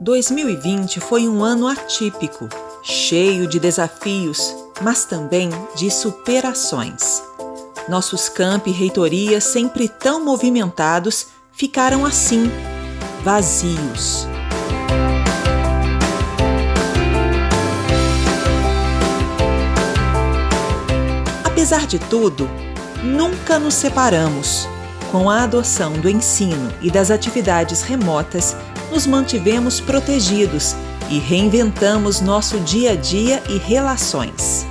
2020 foi um ano atípico, cheio de desafios, mas também de superações. Nossos campi e reitorias, sempre tão movimentados, ficaram assim, vazios. Apesar de tudo, nunca nos separamos. Com a adoção do ensino e das atividades remotas, nos mantivemos protegidos e reinventamos nosso dia a dia e relações.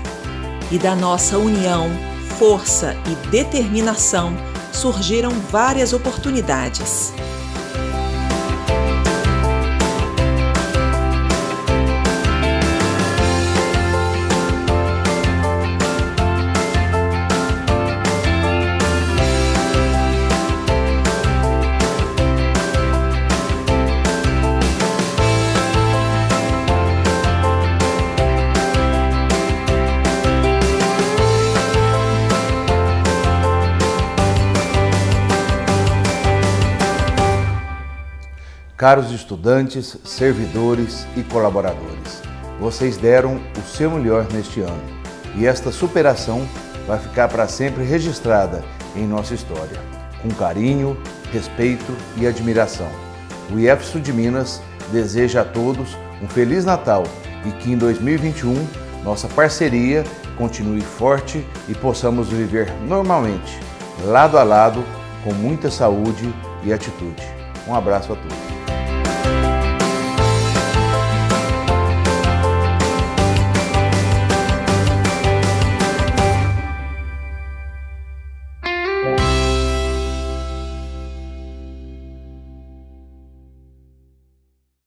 E da nossa união, força e determinação surgiram várias oportunidades. Caros estudantes, servidores e colaboradores, vocês deram o seu melhor neste ano e esta superação vai ficar para sempre registrada em nossa história, com carinho, respeito e admiração. O IEF Sul de Minas deseja a todos um Feliz Natal e que em 2021 nossa parceria continue forte e possamos viver normalmente, lado a lado, com muita saúde e atitude. Um abraço a todos.